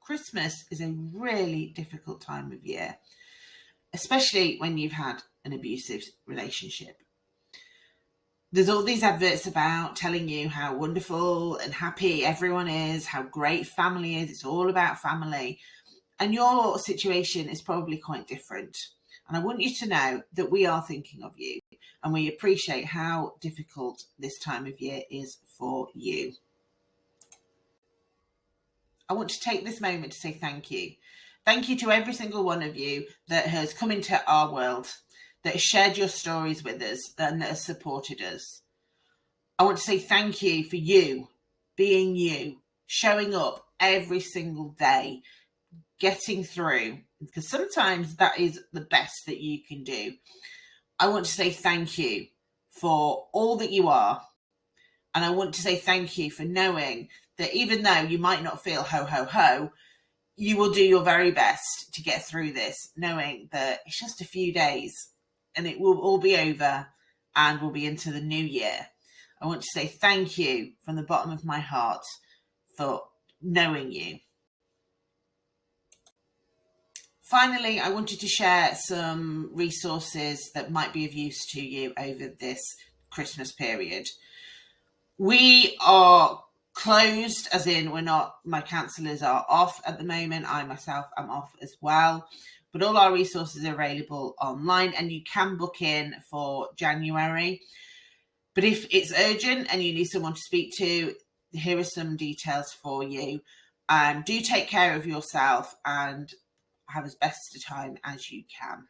Christmas is a really difficult time of year, especially when you've had an abusive relationship. There's all these adverts about telling you how wonderful and happy everyone is, how great family is. It's all about family. And your situation is probably quite different. And I want you to know that we are thinking of you and we appreciate how difficult this time of year is for you. I want to take this moment to say thank you. Thank you to every single one of you that has come into our world, that has shared your stories with us, and that has supported us. I want to say thank you for you being you, showing up every single day, getting through, because sometimes that is the best that you can do. I want to say thank you for all that you are. And I want to say thank you for knowing that even though you might not feel ho, ho, ho, you will do your very best to get through this, knowing that it's just a few days and it will all be over and we'll be into the new year. I want to say thank you from the bottom of my heart for knowing you. Finally, I wanted to share some resources that might be of use to you over this Christmas period. We are closed, as in we're not, my counsellors are off at the moment. I myself am off as well. But all our resources are available online and you can book in for January. But if it's urgent and you need someone to speak to, here are some details for you. Um, do take care of yourself and have as best a time as you can.